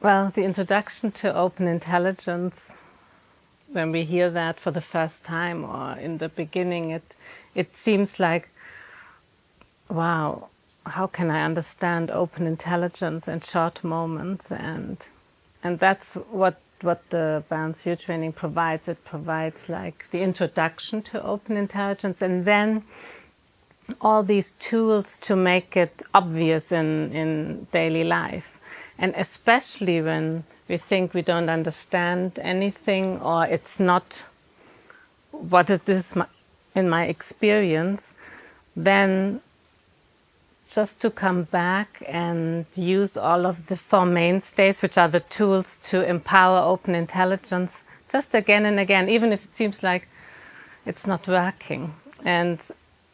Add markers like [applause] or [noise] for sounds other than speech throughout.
Well, the introduction to open intelligence, when we hear that for the first time or in the beginning, it, it seems like, wow, how can I understand open intelligence in short moments? And, and that's what, what the Balanced View training provides. It provides like the introduction to open intelligence and then all these tools to make it obvious in, in daily life. And especially when we think we don't understand anything or it's not what it is in my experience, then just to come back and use all of the four mainstays, which are the tools to empower open intelligence, just again and again, even if it seems like it's not working. And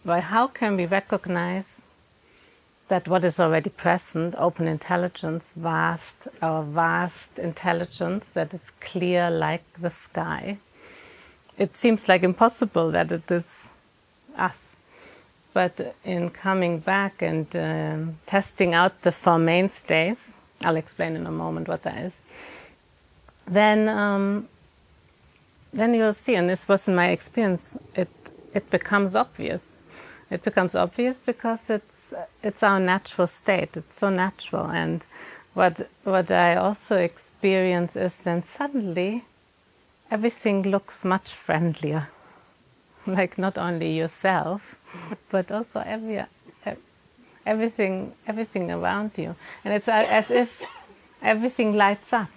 by how can we recognize that what is already present, open intelligence, vast, our vast intelligence that is clear like the sky. It seems like impossible that it is us. But in coming back and um, testing out the four mainstays, I'll explain in a moment what that is, then, um, then you'll see, and this was in my experience, it, it becomes obvious. It becomes obvious because it's it's our natural state. It's so natural. And what, what I also experience is then suddenly everything looks much friendlier. [laughs] Like not only yourself, [laughs] but also every, everything, everything around you. And it's as if everything lights up.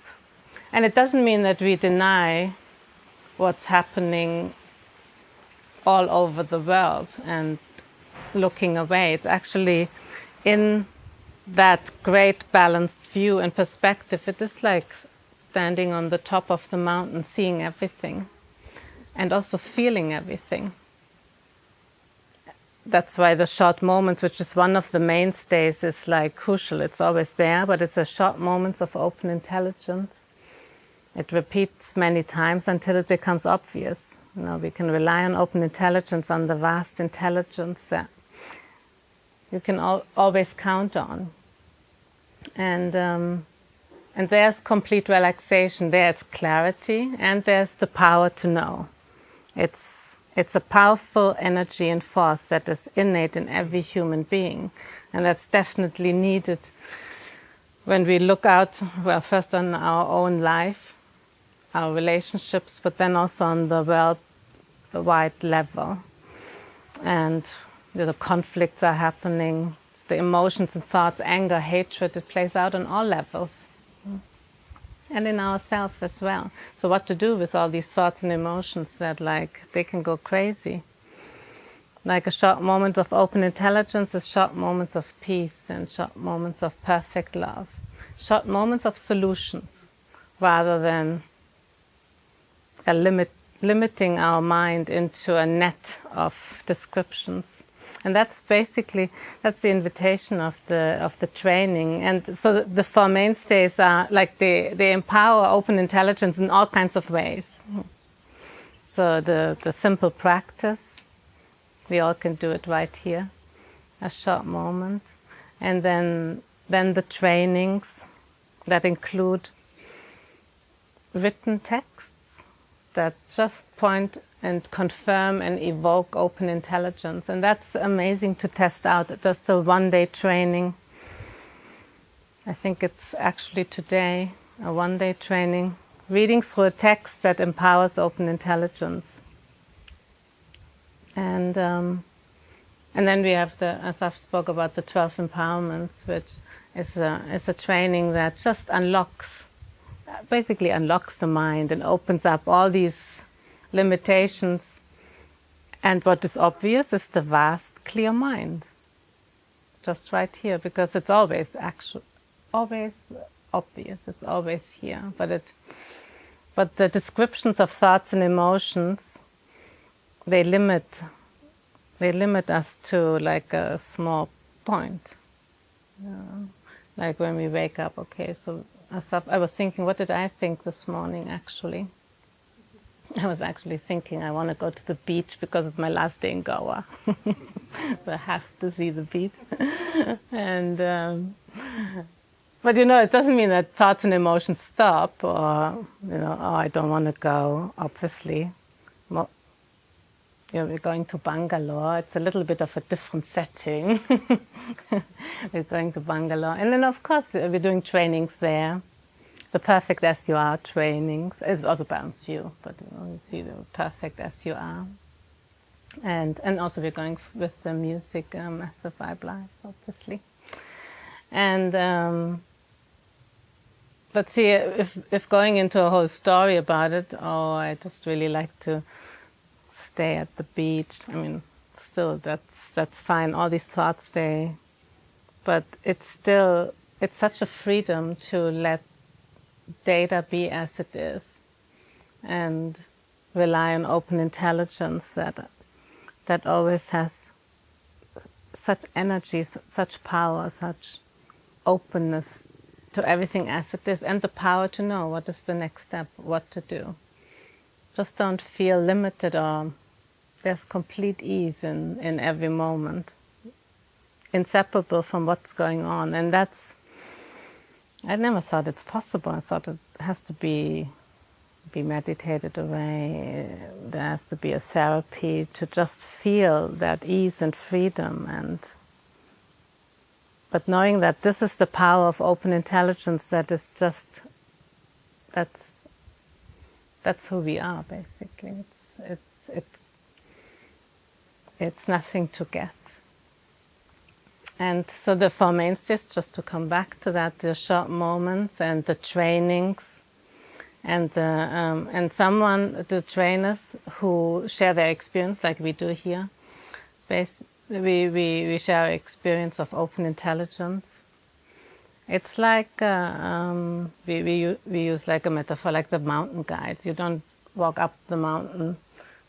And it doesn't mean that we deny what's happening all over the world and looking away. It's actually in that great balanced view and perspective. It is like standing on the top of the mountain, seeing everything and also feeling everything. That's why the short moments, which is one of the mainstays, is like crucial. It's always there, but it's a short moments of open intelligence. It repeats many times until it becomes obvious. You know, we can rely on open intelligence, on the vast intelligence that you can al always count on. And, um, and there's complete relaxation, there's clarity, and there's the power to know. It's, it's a powerful energy and force that is innate in every human being. And that's definitely needed when we look out, well, first on our own life, our relationships, but then also on the worldwide level. And the conflicts are happening, the emotions and thoughts, anger, hatred, it plays out on all levels. And in ourselves as well. So what to do with all these thoughts and emotions that like, they can go crazy. Like a short moment of open intelligence is short moments of peace and short moments of perfect love. Short moments of solutions rather than a limit, limiting our mind into a net of descriptions. And that's basically, that's the invitation of the, of the training. And so the, the four mainstays are like they, they empower open intelligence in all kinds of ways. So the, the simple practice, we all can do it right here, a short moment. And then, then the trainings that include written texts that just point and confirm and evoke open intelligence. And that's amazing to test out, just a one-day training. I think it's actually today, a one-day training, reading through a text that empowers open intelligence. And, um, and then we have the, as I've spoke about, the 12 empowerments, which is a, is a training that just unlocks, basically unlocks the mind and opens up all these limitations. And what is obvious is the vast, clear mind. Just right here, because it's always actual, always obvious, it's always here. But, it, but the descriptions of thoughts and emotions, they limit, they limit us to like a small point. Yeah. Like when we wake up, okay, so I was thinking, what did I think this morning actually? I was actually thinking I want to go to the beach because it's my last day in Goa. [laughs] so I have to see the beach. [laughs] and um, but you know, it doesn't mean that thoughts and emotions stop or, you know, oh, I don't want to go, obviously. You know, we're going to Bangalore. It's a little bit of a different setting. [laughs] we're going to Bangalore. And then, of course, we're doing trainings there. The Perfect As You Are trainings. is also Balanced View, but you, you see the Perfect As You Are. And, and also we're going with the music um, Massive Vibe Life, obviously. And um, but see, if, if going into a whole story about it, oh, I just really like to stay at the beach. I mean, still, that's, that's fine. All these thoughts, they, but it's still, it's such a freedom to let data be as it is and rely on open intelligence that, that always has such energy, such power, such openness to everything as it is and the power to know what is the next step, what to do. Just don't feel limited or there's complete ease in, in every moment, inseparable from what's going on. And that's, I never thought it's possible. I thought it has to be be meditated away. There has to be a therapy to just feel that ease and freedom and but knowing that this is the power of open intelligence that is just, that's, that's who we are basically. It's, it's, it's, it's nothing to get. And so the Four Mainstays, just to come back to that, the short moments and the trainings and the, um, and someone, the trainers who share their experience like we do here, we, we, we share experience of open intelligence. It's like, uh, um, we, we, we use like a metaphor, like the mountain guides. You don't walk up the mountain.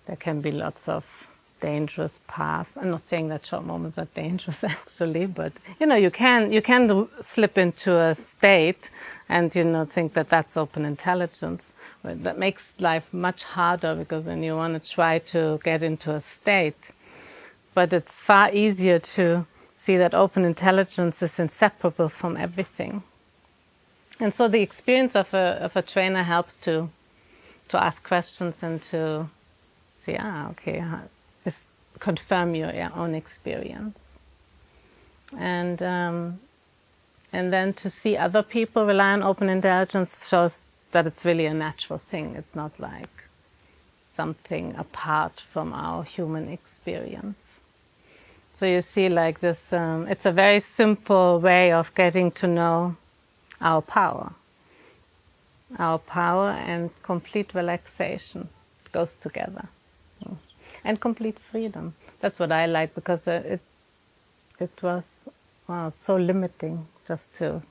There can be lots of dangerous paths. I'm not saying that short moments are dangerous [laughs] actually, but you know, you can, you can slip into a state and you know, think that that's open intelligence. That makes life much harder because then you want to try to get into a state but it's far easier to see that open intelligence is inseparable from everything. And so the experience of a, of a trainer helps to, to ask questions and to say, ah, okay, this confirm your, your own experience. And, um, and then to see other people rely on open intelligence shows that it's really a natural thing. It's not like something apart from our human experience. So you see like this, um, it's a very simple way of getting to know our power. Our power and complete relaxation goes together. And complete freedom. That's what I like because uh, it, it was wow, so limiting just to,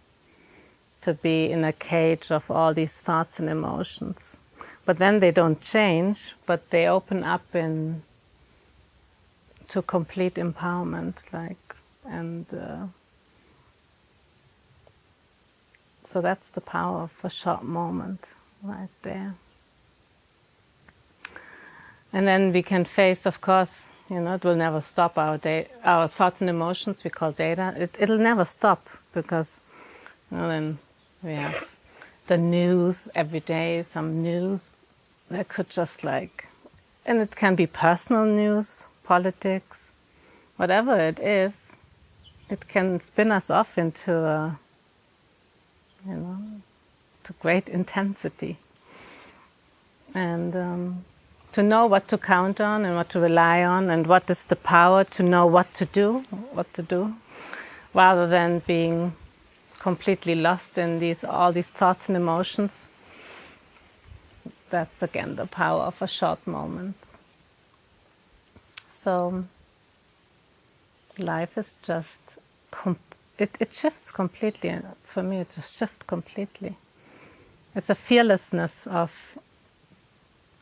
to be in a cage of all these thoughts and emotions. But then they don't change, but they open up in to complete empowerment, like, and uh, so that's the power of a short moment right there. And then we can face, of course, you know, it will never stop our day, our thoughts and emotions we call data. It, it'll never stop because, you know, then we have the news every day, some news that could just like, and it can be personal news, politics, whatever it is, it can spin us off into a, you know, to great intensity. And um, to know what to count on and what to rely on and what is the power to know what to do, what to do, rather than being completely lost in these all these thoughts and emotions. That's again the power of a short moment. So life is just, it, it shifts completely. For me, it just shifts completely. It's a fearlessness of,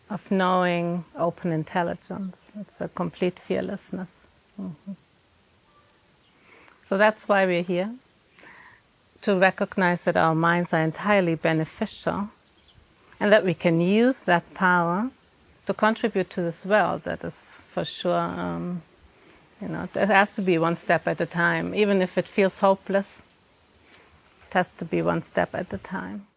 of knowing open intelligence. It's a complete fearlessness. Mm -hmm. So that's why we're here, to recognize that our minds are entirely beneficial and that we can use that power to contribute to this world that is for sure, um, you know, it has to be one step at a time, even if it feels hopeless. It has to be one step at a time.